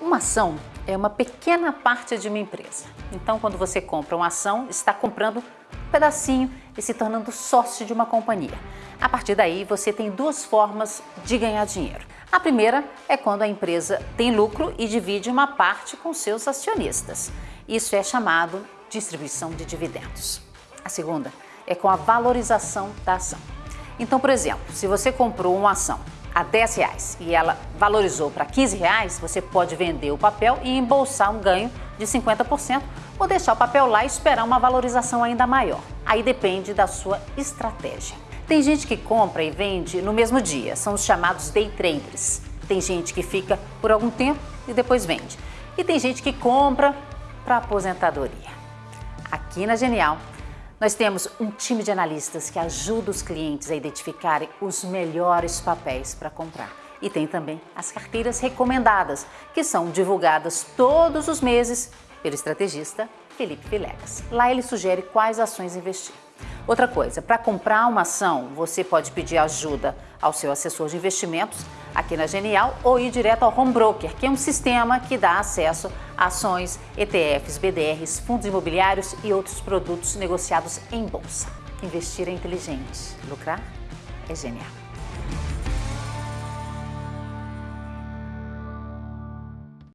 Uma ação é uma pequena parte de uma empresa. Então, quando você compra uma ação, está comprando um pedacinho e se tornando sócio de uma companhia. A partir daí, você tem duas formas de ganhar dinheiro. A primeira é quando a empresa tem lucro e divide uma parte com seus acionistas. Isso é chamado distribuição de dividendos. A segunda é com a valorização da ação. Então, por exemplo, se você comprou uma ação a 10 reais e ela valorizou para 15 reais, você pode vender o papel e embolsar um ganho de 50% ou deixar o papel lá e esperar uma valorização ainda maior. Aí depende da sua estratégia. Tem gente que compra e vende no mesmo dia, são os chamados day traders. Tem gente que fica por algum tempo e depois vende. E tem gente que compra para aposentadoria. Aqui na Genial, nós temos um time de analistas que ajuda os clientes a identificarem os melhores papéis para comprar. E tem também as carteiras recomendadas, que são divulgadas todos os meses pelo estrategista Felipe Vilegas. Lá ele sugere quais ações investir. Outra coisa, para comprar uma ação, você pode pedir ajuda ao seu assessor de investimentos aqui na Genial ou ir direto ao Home Broker, que é um sistema que dá acesso a ações, ETFs, BDRs, fundos imobiliários e outros produtos negociados em bolsa. Investir é inteligente, lucrar é genial.